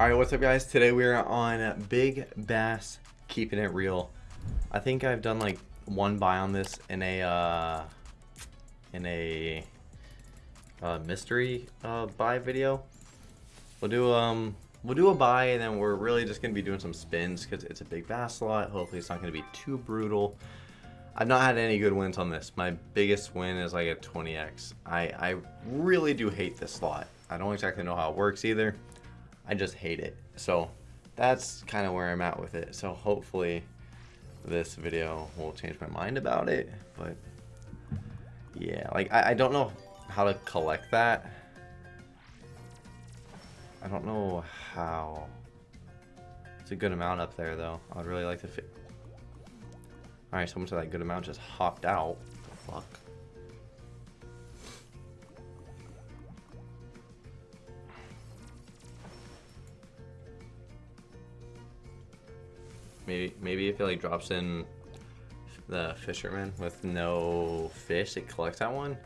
Alright, what's up guys? Today we are on Big Bass Keeping It Real. I think I've done like one buy on this in a uh in a uh, mystery uh, buy video. We'll do um we'll do a buy and then we're really just gonna be doing some spins because it's a big bass slot. Hopefully it's not gonna be too brutal. I've not had any good wins on this. My biggest win is like a 20x. I, I really do hate this slot. I don't exactly know how it works either. I just hate it. So that's kind of where I'm at with it. So hopefully this video will change my mind about it. But yeah, like I, I don't know how to collect that. I don't know how. It's a good amount up there though. I'd really like to fit. Alright, so much of that good amount just hopped out. Fuck. Maybe, maybe if it like drops in the fisherman with no fish, it collects that one.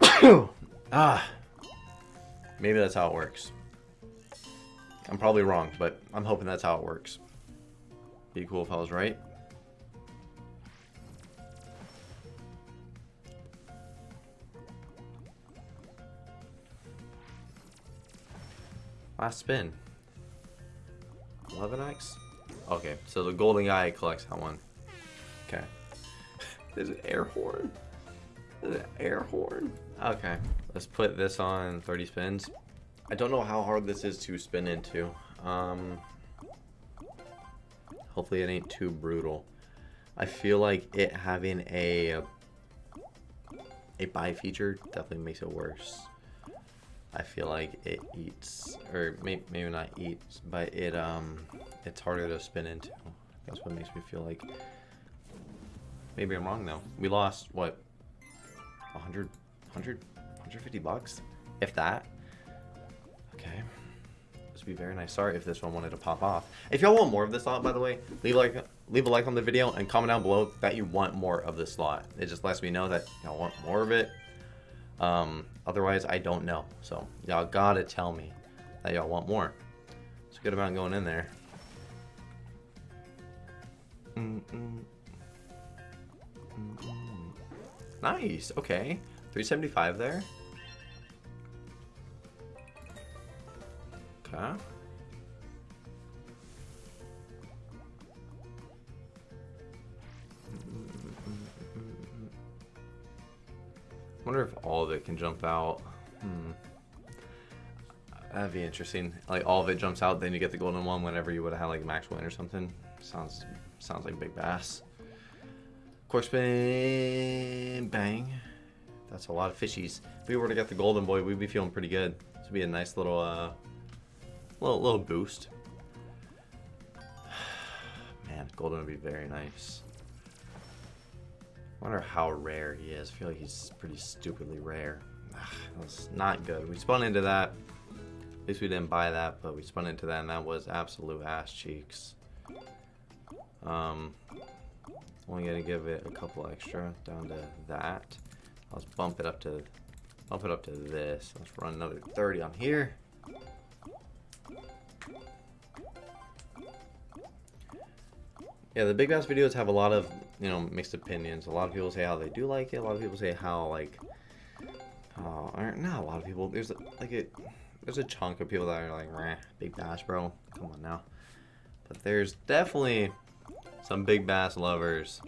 ah, maybe that's how it works. I'm probably wrong, but I'm hoping that's how it works. Be cool if I was right. Last spin. 11x? Okay, so the golden guy collects that one. Okay. There's an air horn. There's an air horn. Okay, let's put this on 30 spins. I don't know how hard this is to spin into. Um, hopefully it ain't too brutal. I feel like it having a a buy feature definitely makes it worse. I feel like it eats, or may, maybe not eats, but it um, it's harder to spin into. That's what makes me feel like. Maybe I'm wrong though. We lost what, 100, 100, 150 bucks, if that. Okay, this would be very nice. Sorry if this one wanted to pop off. If y'all want more of this slot, by the way, leave like, leave a like on the video and comment down below that you want more of this slot. It just lets me know that y'all want more of it. Um, otherwise, I don't know. So y'all gotta tell me that y'all want more. It's a good amount going in there. Mm -mm. Mm nice. Okay. 375 there. Okay. Can jump out. Hmm. That'd be interesting. Like all of it jumps out, then you get the golden one whenever you would have had like max win or something. Sounds sounds like big bass. Cork spin, bang. That's a lot of fishies. If we were to get the golden boy, we'd be feeling pretty good. This would be a nice little, uh, little little boost. Man, golden would be very nice. Wonder how rare he is. I feel like he's pretty stupidly rare. That's not good. We spun into that. At least we didn't buy that, but we spun into that, and that was absolute ass cheeks. Um, only gonna give it a couple extra down to that. Let's bump it up to bump it up to this. Let's run another 30 on here. Yeah, the Big Bass videos have a lot of, you know, mixed opinions. A lot of people say how they do like it. A lot of people say how, like, uh, not a lot of people. There's, like, a, there's a chunk of people that are like, Rah, Big Bass, bro. Come on now. But there's definitely some Big Bass lovers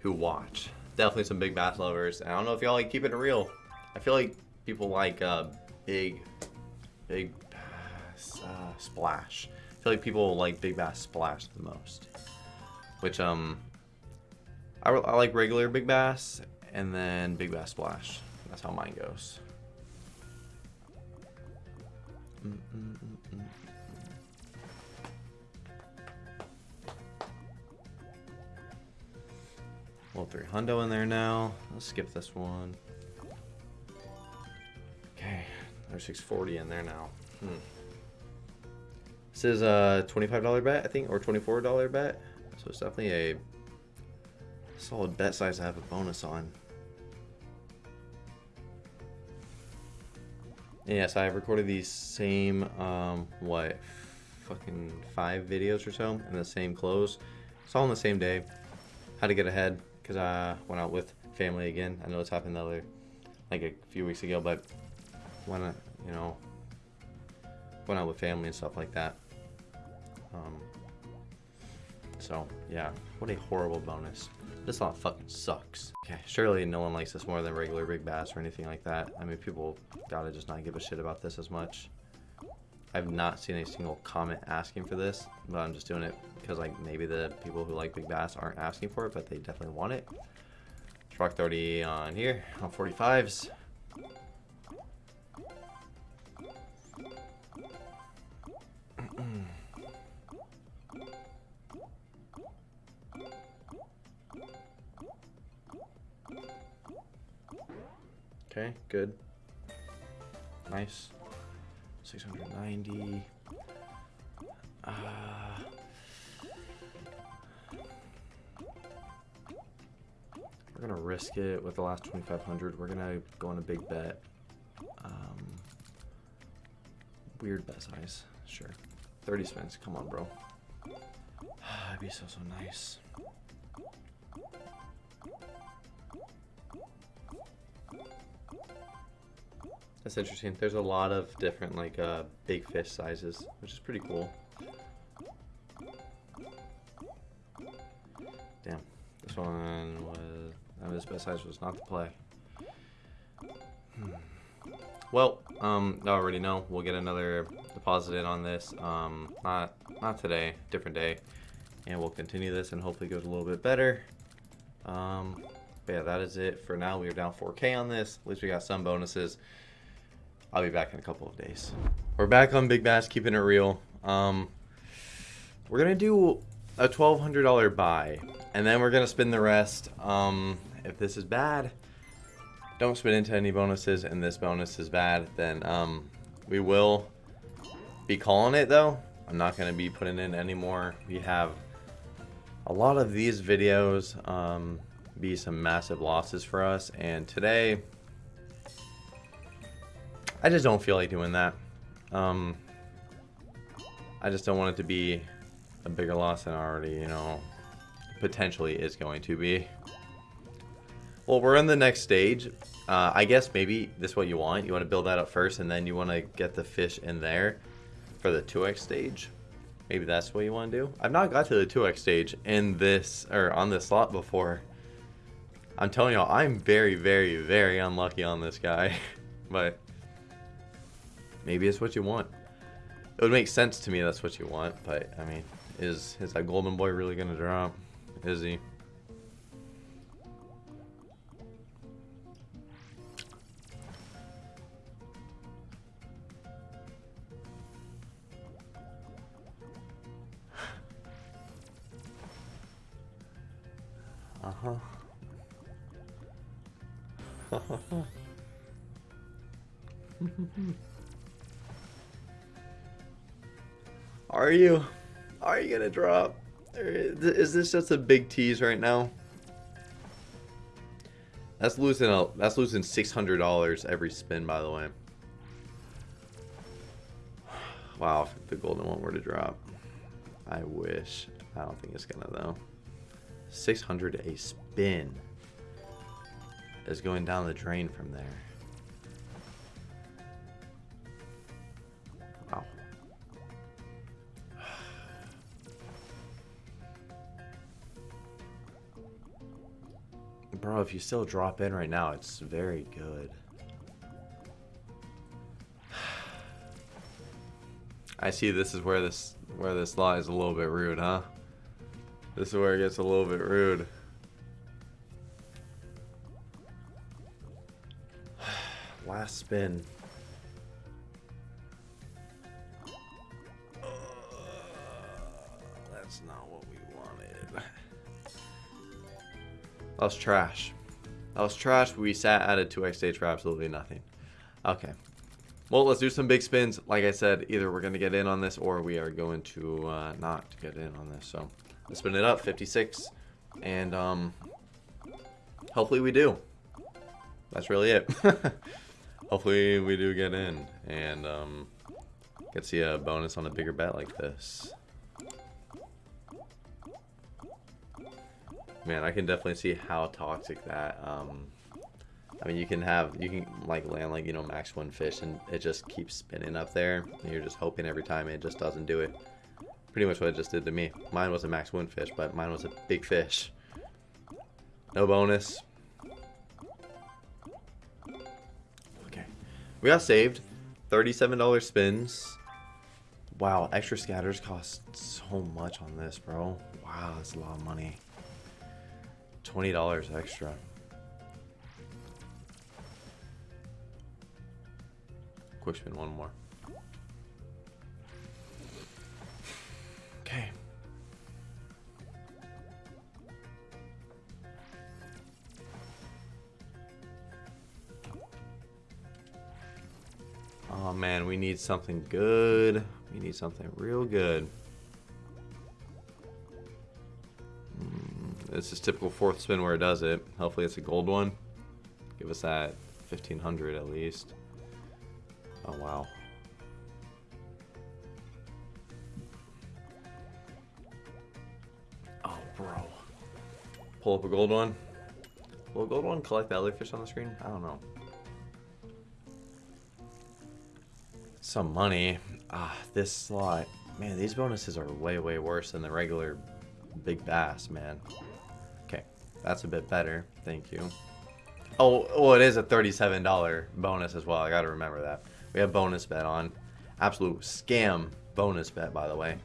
who watch. Definitely some Big Bass lovers. And I don't know if y'all like keep it real. I feel like people like uh, big, big bass uh, splash. I feel like people like Big Bass Splash the most. Which, um, I, I like regular Big Bass and then Big Bass Splash. That's how mine goes. Mm -mm -mm Little three hundo in there now. Let's skip this one. Okay, there's 640 in there now. Hmm. This is a $25 bet, I think, or $24 bet. So it's definitely a solid bet size to have a bonus on. yes, I have recorded these same, um, what, fucking five videos or so in the same clothes. It's all on the same day. Had to get ahead because I went out with family again. I know it's happened the other, like a few weeks ago, but went, uh, you know, went out with family and stuff like that. Um, so, yeah, what a horrible bonus. This lot fucking sucks. Okay, surely no one likes this more than regular Big Bass or anything like that. I mean, people gotta just not give a shit about this as much. I've not seen a single comment asking for this, but I'm just doing it because like maybe the people who like Big Bass aren't asking for it, but they definitely want it. Truck 30 on here, on 45s. Okay, good. Nice. 690. Uh, we're gonna risk it with the last 2500. We're gonna go on a big bet. Um, weird bet size. Sure. 30 spins. Come on, bro. That'd be so, so nice. That's interesting. There's a lot of different like uh, big fish sizes, which is pretty cool. Damn, this one was. I mean, this best size was not the play. Hmm. Well, um, I already know we'll get another deposit in on this. Um, not not today, different day, and we'll continue this and hopefully goes a little bit better. Um, but yeah, that is it for now. We are down 4K on this. At least we got some bonuses. I'll be back in a couple of days. We're back on Big Bass, keeping it real. Um, we're gonna do a $1,200 buy, and then we're gonna spin the rest. Um, if this is bad, don't spin into any bonuses, and this bonus is bad, then um, we will be calling it though. I'm not gonna be putting in any more. We have a lot of these videos um, be some massive losses for us, and today I just don't feel like doing that. Um, I just don't want it to be a bigger loss than already, you know, potentially is going to be. Well, we're in the next stage. Uh, I guess maybe this is what you want. You want to build that up first, and then you want to get the fish in there for the 2x stage. Maybe that's what you want to do. I've not got to the 2x stage in this, or on this slot before. I'm telling y'all, I'm very, very, very unlucky on this guy. but maybe it's what you want. It would make sense to me that's what you want, but I mean, is is that golden boy really gonna drop? Is he? Are you? Are you gonna drop? Is this just a big tease right now? That's losing a that's losing six hundred dollars every spin, by the way. Wow, if the golden one were to drop. I wish. I don't think it's gonna though. 600 a spin is going down the drain from there. If you still drop in right now, it's very good. I see this is where this where this lies a little bit rude, huh? This is where it gets a little bit rude. Last spin. That was trash. That was trash. We sat at a 2x stage for absolutely nothing. Okay. Well, let's do some big spins. Like I said, either we're going to get in on this or we are going to uh, not get in on this. So let's spin it up, 56. And um, hopefully we do. That's really it. Hopefully we do get in and um, get to see a bonus on a bigger bet like this. Man, I can definitely see how toxic that. Um, I mean, you can have you can like land like you know max one fish and it just keeps spinning up there. And you're just hoping every time it just doesn't do it. Pretty much what it just did to me. Mine was a max one fish, but mine was a big fish. No bonus. Okay, we got saved. Thirty-seven dollars spins. Wow, extra scatters cost so much on this, bro. Wow, that's a lot of money. $20 extra. Quick spin one more. Okay. Oh man, we need something good. We need something real good. This is typical fourth spin where it does it. Hopefully it's a gold one. Give us that 1500 at least. Oh, wow. Oh, bro. Pull up a gold one. Will a gold one collect the other fish on the screen? I don't know. Some money. Ah, this slot. Man, these bonuses are way, way worse than the regular big bass, man. That's a bit better. Thank you. Oh, well, it is a $37 bonus as well. I got to remember that. We have bonus bet on. Absolute scam bonus bet, by the way.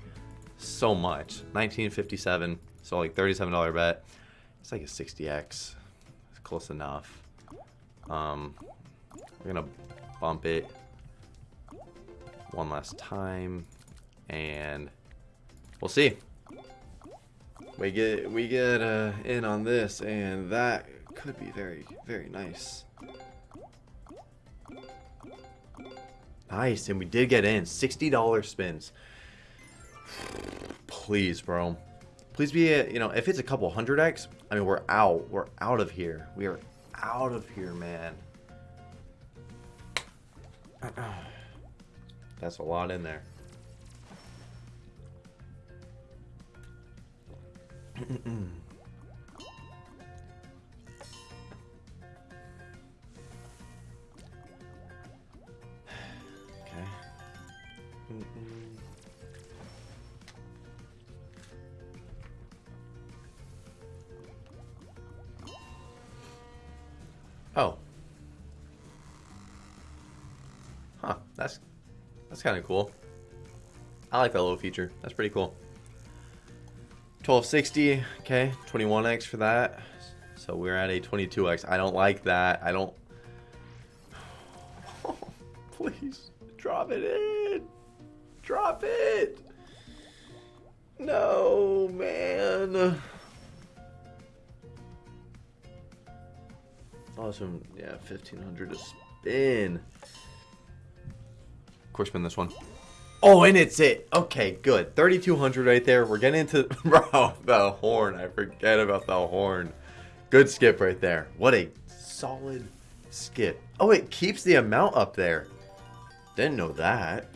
So much. 1957. So like $37 bet. It's like a 60x. It's close enough. Um, we're to bump it one last time. And we'll see we get we get uh, in on this, and that could be very very nice. Nice, and we did get in. $60 spins. Please, bro. Please be, you know, if it's a couple hundred X, I mean, we're out. We're out of here. We are out of here, man. That's a lot in there. Oh. Huh, that's that's kind of cool. I like that little feature. That's pretty cool. 1260, okay, 21x for that. So we're at a 22x. I don't like that. I don't... Oh, please, drop it in. Drop it. No, man. Awesome. Yeah, 1500 to spin. Of course, spin this one. Oh, and it's it. Okay, good. 3,200 right there. We're getting into... Bro, the horn. I forget about the horn. Good skip right there. What a solid skip. Oh, it keeps the amount up there. Didn't know that.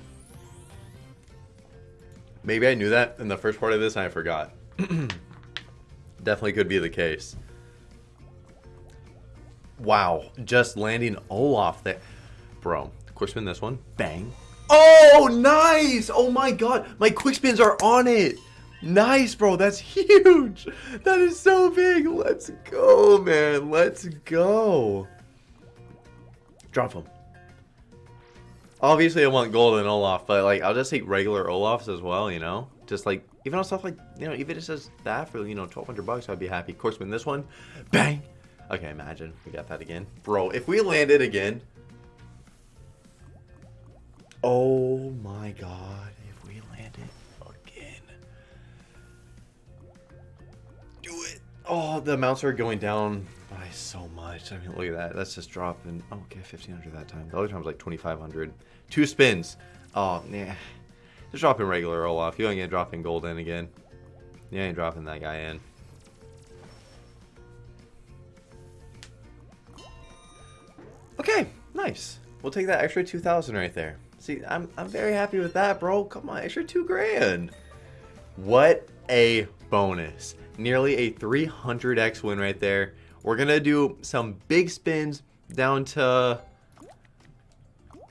Maybe I knew that in the first part of this and I forgot. Definitely could be the case. Wow. Just landing Olaf there. Bro, quick spin this one. Bang. Oh, nice! Oh my god, my quick spins are on it. Nice, bro. That's huge. That is so big. Let's go, man. Let's go. Drop him. Obviously, I want golden Olaf, but like I'll just take regular Olafs as well. You know, just like even on stuff like you know, even it says that for you know 1,200 bucks, I'd be happy. Of course, win this one, bang. Okay, imagine we got that again, bro. If we land it again, Oh my god, if we land it again. Do it. Oh, the amounts are going down by so much. I mean, look at that. That's just dropping. Oh, okay, 1500 that time. The other time was like 2500. Two spins. Oh, yeah. Just dropping regular Olaf. You ain't gonna drop in gold in again. You ain't dropping that guy in. Okay, nice. We'll take that extra 2,000 right there. See, I'm, I'm very happy with that, bro. Come on, extra two grand. What a bonus. Nearly a 300x win right there. We're going to do some big spins down to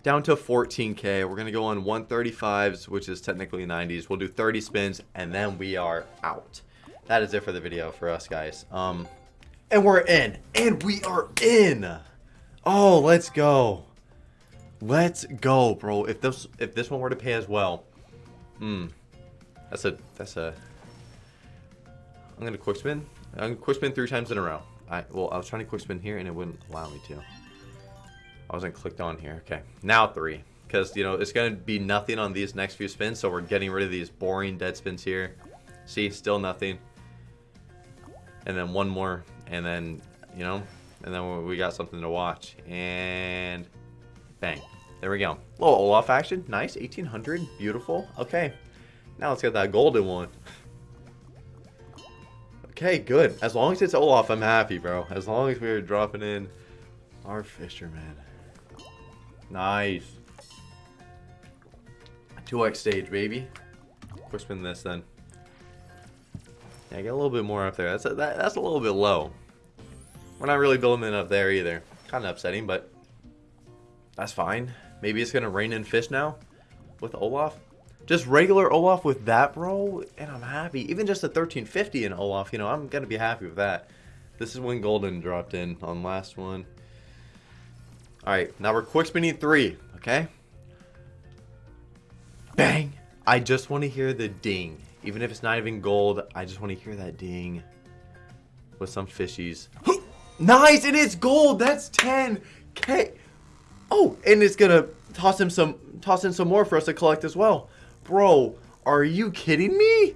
down to 14k. We're to go on 135s, which is technically 90s. We'll do 30 spins, and then we are out. That is it for the video for us, guys. Um, and we're in. And we are in. Oh, let's go. Let's go, bro. If this if this one were to pay as well, hmm, that's a that's a. I'm gonna quick spin. I'm gonna quick spin three times in a row. I well, I was trying to quick spin here and it wouldn't allow me to. I wasn't clicked on here. Okay, now three, because you know it's gonna be nothing on these next few spins, so we're getting rid of these boring dead spins here. See, still nothing. And then one more, and then you know, and then we got something to watch. And Bang. There we go. Little Olaf action. Nice. 1800. Beautiful. Okay. Now let's get that golden one. Okay, good. As long as it's Olaf, I'm happy, bro. As long as we're dropping in our fisherman. Nice. 2x stage, baby. Quick spin this then. Yeah, get a little bit more up there. That's a, that, that's a little bit low. We're not really building it up there either. Kind of upsetting, but that's fine. Maybe it's going to rain in fish now with Olaf. Just regular Olaf with that, bro, and I'm happy. Even just a 1350 in Olaf, you know, I'm going to be happy with that. This is when Golden dropped in on last one. Alright, now we're quick spinning three, okay? Bang! I just want to hear the ding. Even if it's not even gold, I just want to hear that ding. With some fishies. nice! It is gold! That's 10k! Oh, and it's gonna toss him some, toss in some more for us to collect as well. Bro, are you kidding me?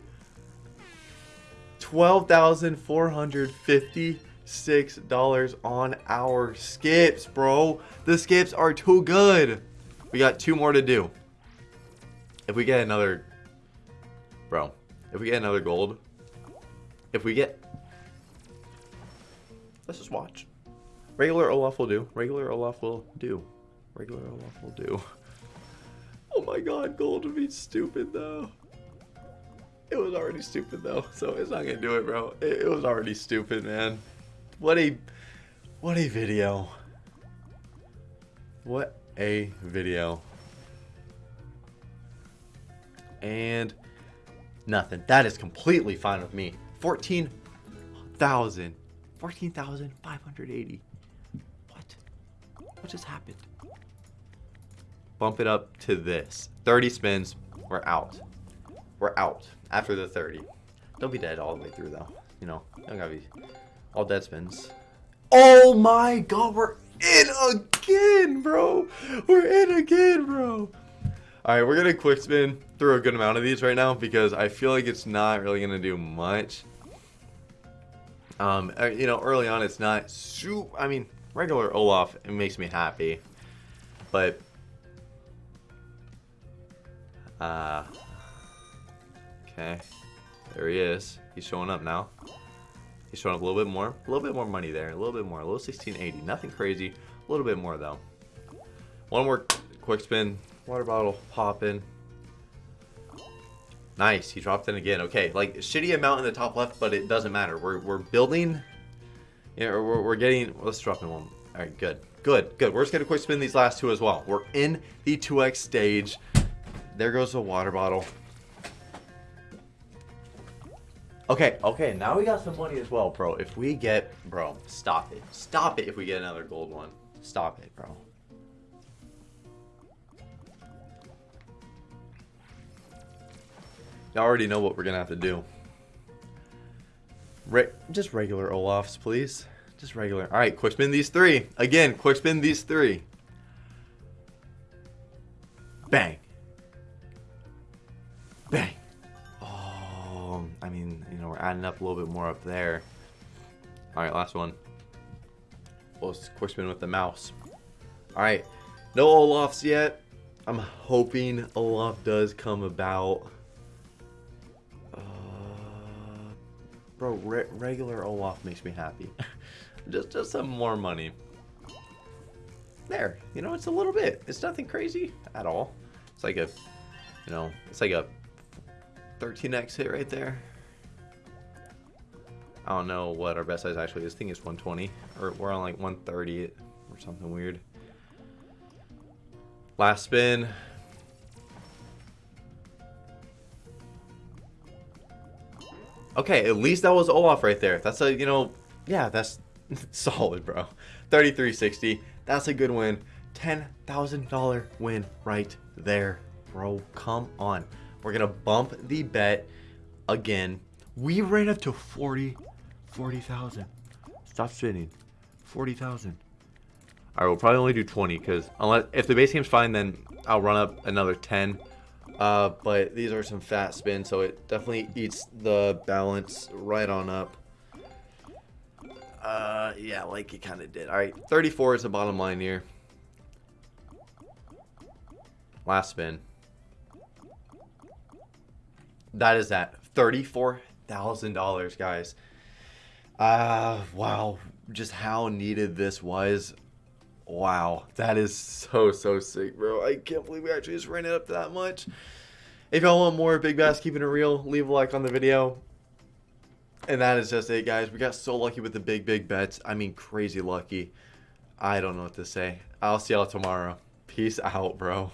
$12,456 on our skips, bro. The skips are too good. We got two more to do. If we get another, bro, if we get another gold, if we get, let's just watch. Regular Olaf will do. Regular Olaf will do. Regular Olaf will do. Oh my god, gold would be stupid though. It was already stupid though, so it's not gonna do it, bro. It, it was already stupid, man. What a, what a video. What a video. And nothing. That is completely fine with me. 14,000. 14,580. What? What just happened? Bump it up to this. 30 spins, we're out. We're out after the 30. Don't be dead all the way through though. You know, don't gotta be all dead spins. Oh my god, we're in again, bro. We're in again, bro. All right, we're gonna quick spin through a good amount of these right now because I feel like it's not really gonna do much. Um, uh, you know, early on it's not super. I mean, regular Olaf, it makes me happy, but uh, okay. There he is. He's showing up now. He's showing up a little bit more. A little bit more money there. A little bit more. A little 1680. Nothing crazy. A little bit more, though. One more quick spin. Water bottle popping. Nice. He dropped in again. Okay, like, shitty amount in the top left, but it doesn't matter. We're, we're building... Yeah, we're, we're getting... Let's drop in one. Alright, good. Good, good. We're just going to quick spin these last two as well. We're in the 2x stage. There goes the water bottle. Okay, okay, now we got some money as well, bro. If we get, bro, stop it. Stop it if we get another gold one. Stop it, bro. You already know what we're gonna have to do. Re just regular Olafs, please. Just regular. All right, quick spin these three. Again, quick spin these three. Bang. Bang. Oh, I mean, you know, we're adding up a little bit more up there. All right, last one. Well, quick spin with the mouse. All right, no Olafs yet. I'm hoping Olaf does come about. Uh, bro, re regular Olaf makes me happy. just, just some more money. there. You know, it's a little bit. It's nothing crazy at all. It's like a, you know, it's like a 13x hit right there. I don't know what our best size actually is. I think it's 120. Or we're on like 130 or something weird. Last spin. Okay, at least that was Olaf right there. That's a, you know, yeah, that's solid, bro. 3360. That's a good win. $10,000 win right there, bro. Come on. We're going to bump the bet again. We ran up to 40 40,000. Stop spinning. 40,000. All right, we'll probably only do 20 because unless if the base game's fine, then I'll run up another 10. Uh, but these are some fat spins, so it definitely eats the balance right on up. Uh, yeah, like it kind of did. All right, 34 is the bottom line here. Last spin. That is that $34,000, guys. Uh, wow. Just how needed this was. Wow. That is so, so sick, bro. I can't believe we actually just ran it up that much. If y'all want more Big Bass Keeping It Real, leave a like on the video. And that is just it, guys. We got so lucky with the big, big bets. I mean, crazy lucky. I don't know what to say. I'll see y'all tomorrow. Peace out, bro.